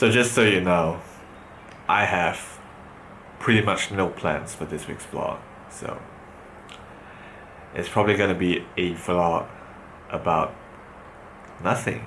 So just so you know, I have pretty much no plans for this week's vlog. So it's probably gonna be a vlog about nothing.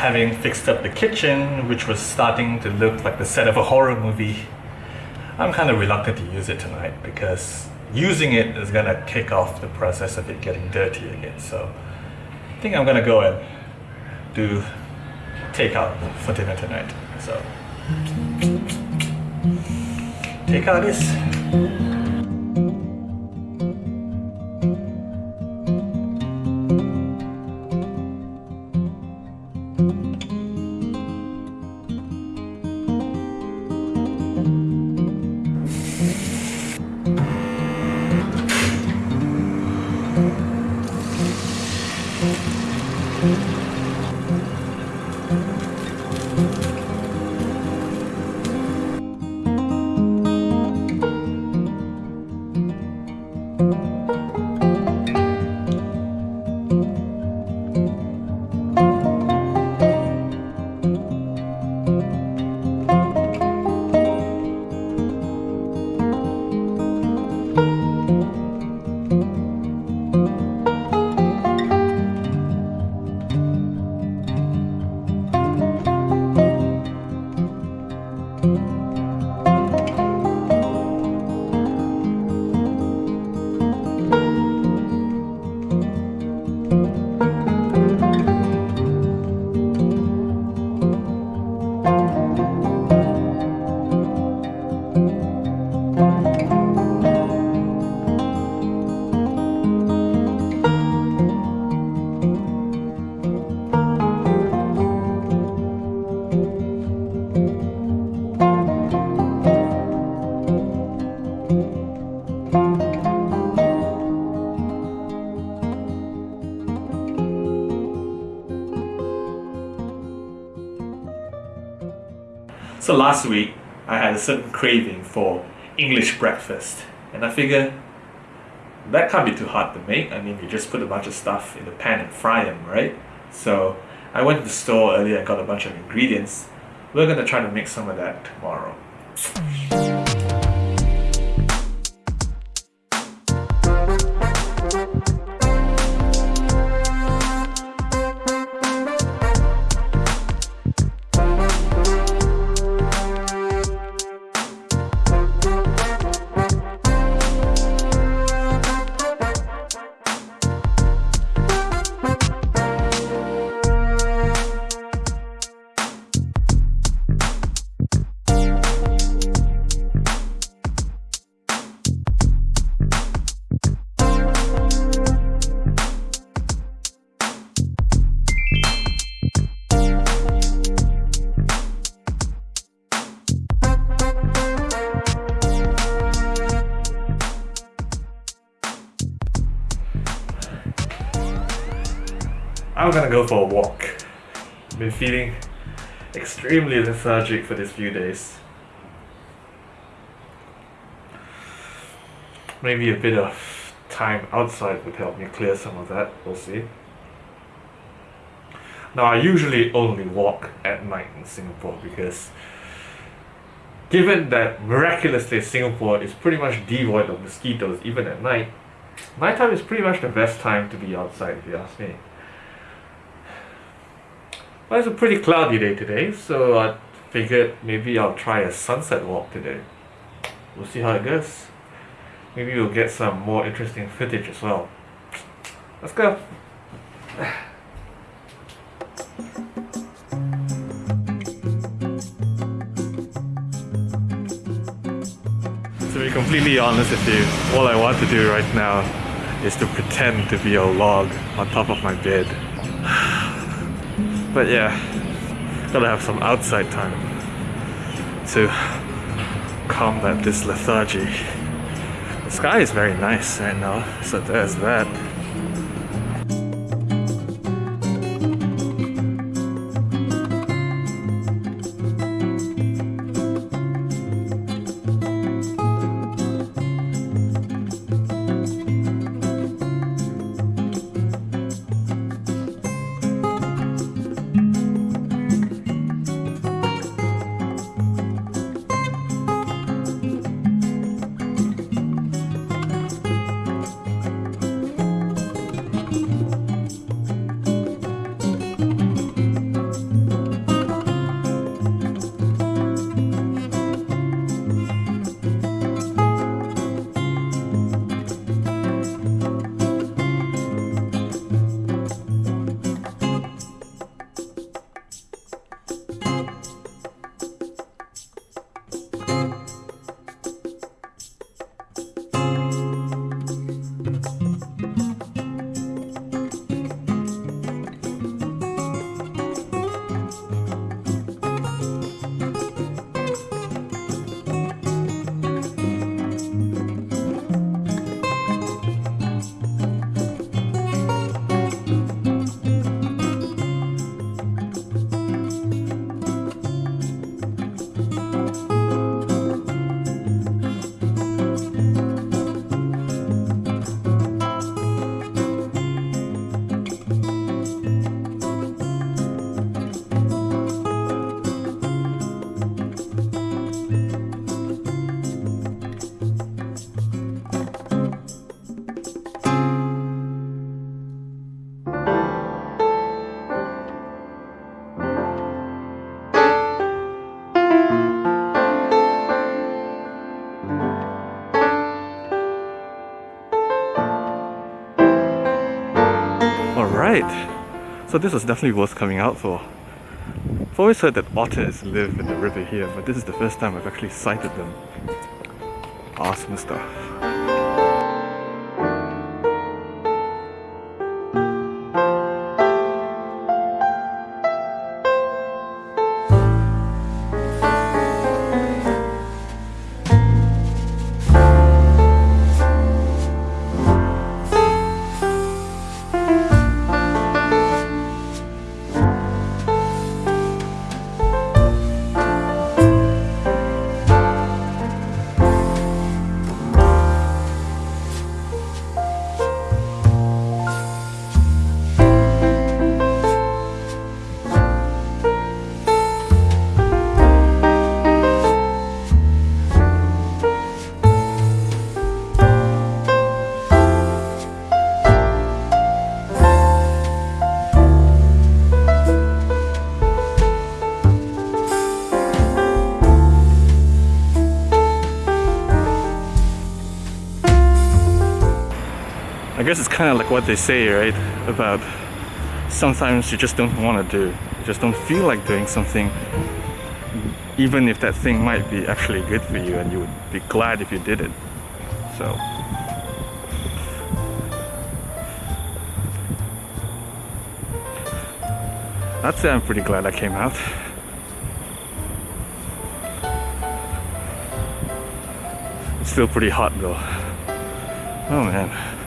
Having fixed up the kitchen, which was starting to look like the set of a horror movie, I'm kind of reluctant to use it tonight because using it is gonna kick off the process of it getting dirty again. So I think I'm gonna go and do takeout for dinner tonight. So takeout is So last week, I had a certain craving for English breakfast, and I figure that can't be too hard to make. I mean, you just put a bunch of stuff in the pan and fry them, right? So I went to the store earlier and got a bunch of ingredients. We're gonna try to make some of that tomorrow. I'm gonna go for a walk. I've Been feeling extremely lethargic for these few days. Maybe a bit of time outside would help me clear some of that, we'll see. Now I usually only walk at night in Singapore because given that miraculously Singapore is pretty much devoid of mosquitoes even at night, nighttime is pretty much the best time to be outside if you ask me. Well, it's a pretty cloudy day today, so I figured maybe I'll try a sunset walk today. We'll see how it goes. Maybe we'll get some more interesting footage as well. Let's go! To be completely honest with you, all I want to do right now is to pretend to be a log on top of my bed. But yeah, gotta have some outside time to combat this lethargy. The sky is very nice right now, so there's that. So this was definitely worth coming out for. I've always heard that otters live in the river here, but this is the first time I've actually sighted them. Awesome stuff. Kind of like what they say, right? About sometimes you just don't want to do. You just don't feel like doing something even if that thing might be actually good for you and you would be glad if you did it. So I'd say I'm pretty glad I came out. It's still pretty hot though. Oh man.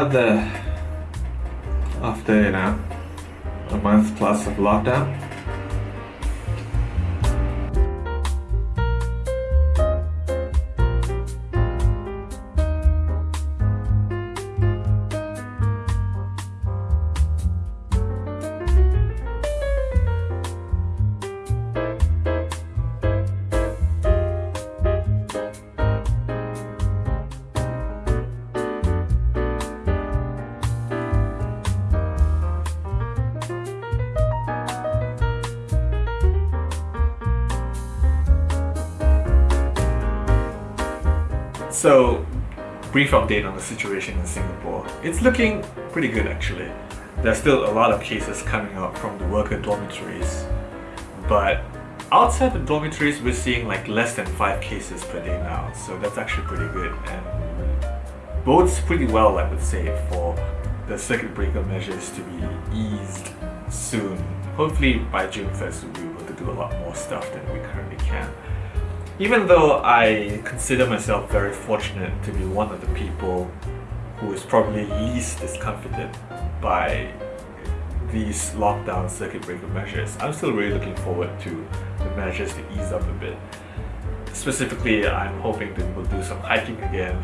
Out there. After, you know, a month plus of lockdown. So, brief update on the situation in Singapore. It's looking pretty good actually. There's still a lot of cases coming up from the worker dormitories, but outside the dormitories, we're seeing like less than five cases per day now. So that's actually pretty good and bodes pretty well, I would say, for the circuit breaker measures to be eased soon. Hopefully by June 1st, we'll be able to do a lot more stuff than we currently can. Even though I consider myself very fortunate to be one of the people who is probably least discomfited by these lockdown circuit breaker measures, I'm still really looking forward to the measures to ease up a bit. Specifically, I'm hoping to we'll do some hiking again.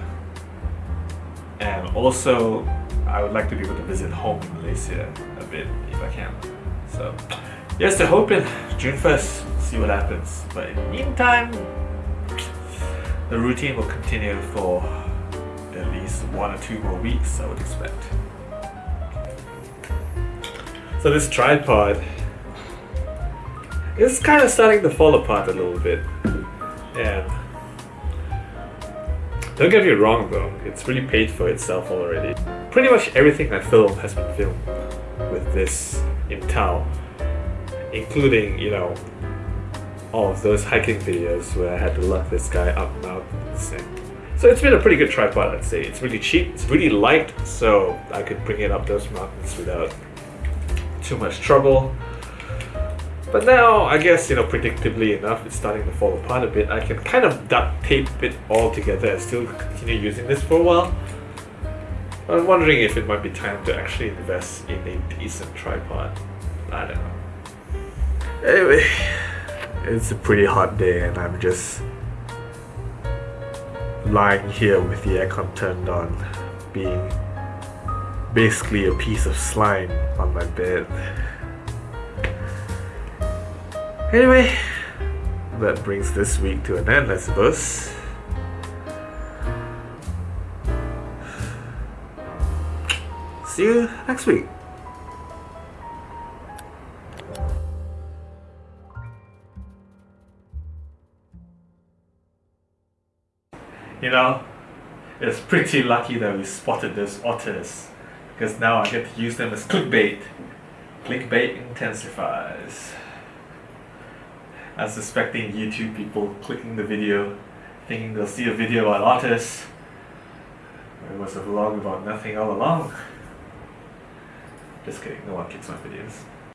And also, I would like to be able to visit home in Malaysia a bit if I can. So, yes, they're hoping June 1st, see what happens. But in the meantime, the routine will continue for at least one or two more weeks, I would expect. So this tripod is kind of starting to fall apart a little bit. And don't get me wrong though, it's really paid for itself already. Pretty much everything I film has been filmed with this in tow, including, you know, of those hiking videos where I had to lug this guy up mountains. So it's been a pretty good tripod, I'd say. It's really cheap, it's really light, so I could bring it up those mountains without too much trouble. But now, I guess, you know, predictably enough, it's starting to fall apart a bit. I can kind of duct tape it all together and still continue using this for a while. I'm wondering if it might be time to actually invest in a decent tripod. I don't know. Anyway, it's a pretty hot day and I'm just lying here with the aircon turned on, being basically a piece of slime on my bed. Anyway, that brings this week to an end, I suppose. See you next week. You know, it's pretty lucky that we spotted those otters because now I get to use them as clickbait. Clickbait intensifies. I'm suspecting YouTube people clicking the video, thinking they'll see a video about otters. It was a vlog about nothing all along. Just kidding, no one clicks my videos.